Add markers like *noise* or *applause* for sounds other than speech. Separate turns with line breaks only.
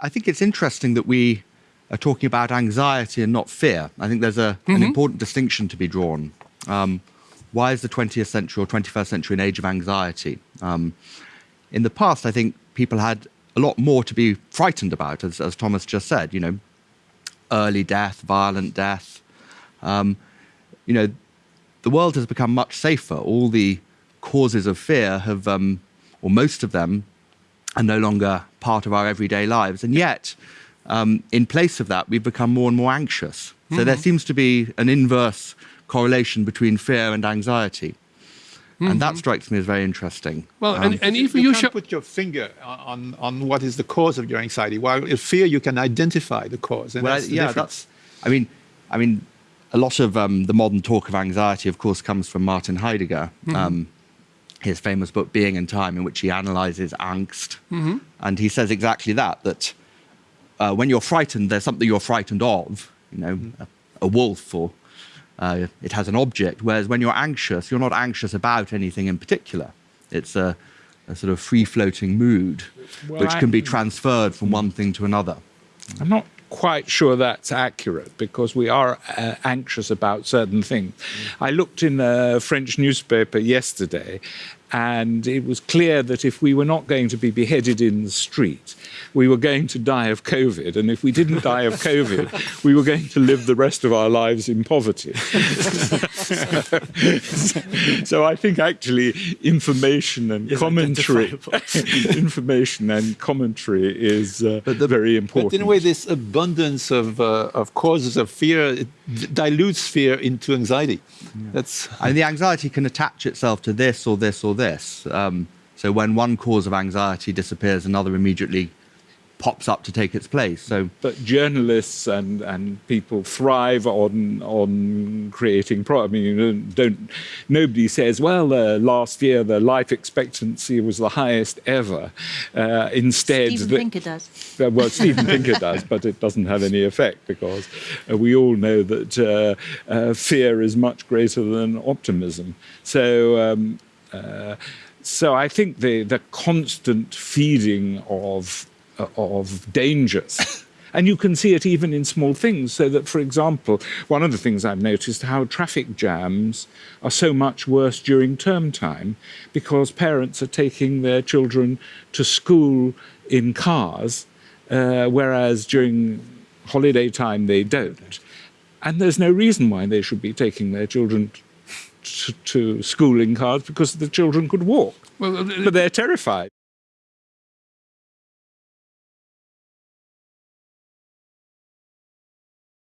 I think it's interesting that we are talking about anxiety and not fear. I think there's a, mm-hmm. an important distinction to be drawn. Um, why is the 20th century or 21st century an age of anxiety? Um, in the past, I think people had a lot more to be frightened about, as, as Thomas just said. You know, early death, violent death. Um, you know, the world has become much safer. All the causes of fear have, um, or most of them, are no longer part of our everyday lives. And yet, um, in place of that, we've become more and more anxious. So mm -hmm. there seems to be an inverse correlation between fear and anxiety. Mm -hmm. And that mm-hmm. strikes me as very interesting.
Well, um, and, and even
you,
you should
put your finger on, on what is the cause of your anxiety. While in fear, you can identify the cause.
well,
that's
yeah, that's. I mean, I mean, a lot of um, the modern talk of anxiety, of course, comes from Martin Heidegger. Mm -hmm. His famous book Being and Time, in which he analyzes angst. Mm -hmm. And he says exactly that, that uh, when you're frightened, there's something you're frightened of, you know, mm -hmm. a, a, wolf or uh, it has an object. Whereas when you're anxious, you're not anxious about anything in particular. It's a, a sort of free floating mood, well, which I, can be transferred from one thing to another.
I'm not quite sure that's accurate because we are uh, anxious about certain things. Mm. I looked in a French newspaper yesterday and it was clear that if we were not going to be beheaded in the street, we were going to die of COVID. And if we didn't die of COVID, *laughs* we were going to live the rest of our lives in poverty. *laughs* so, I think actually information and is commentary, *laughs* information and commentary is uh, the, very important.
But in a way, this abundance of, uh, of causes of fear dilutes fear into anxiety.
Yeah. That's and the anxiety can attach itself to this or this or this. Um, so when one cause of anxiety disappears, another immediately pops up to take its place. So,
but journalists and and people thrive on on creating. Pro- I mean, you don't, don't nobody says, well, uh, last year the life expectancy was the highest ever. Uh, instead,
Steven the, Pinker does.
Uh, well, Steven Pinker *laughs* does, but it doesn't have any effect because uh, we all know that uh, uh, fear is much greater than optimism. So. Um, so I think the the constant feeding of of dangers. *laughs* And you can see it even in small things. So that, for example, one of the things I've noticed how traffic jams are so much worse during term time because parents are taking their children to school in cars, uh, whereas during holiday time they don't. And there's no reason why they should be taking their children to, to school in cars because the children could walk. Well, but they're terrified.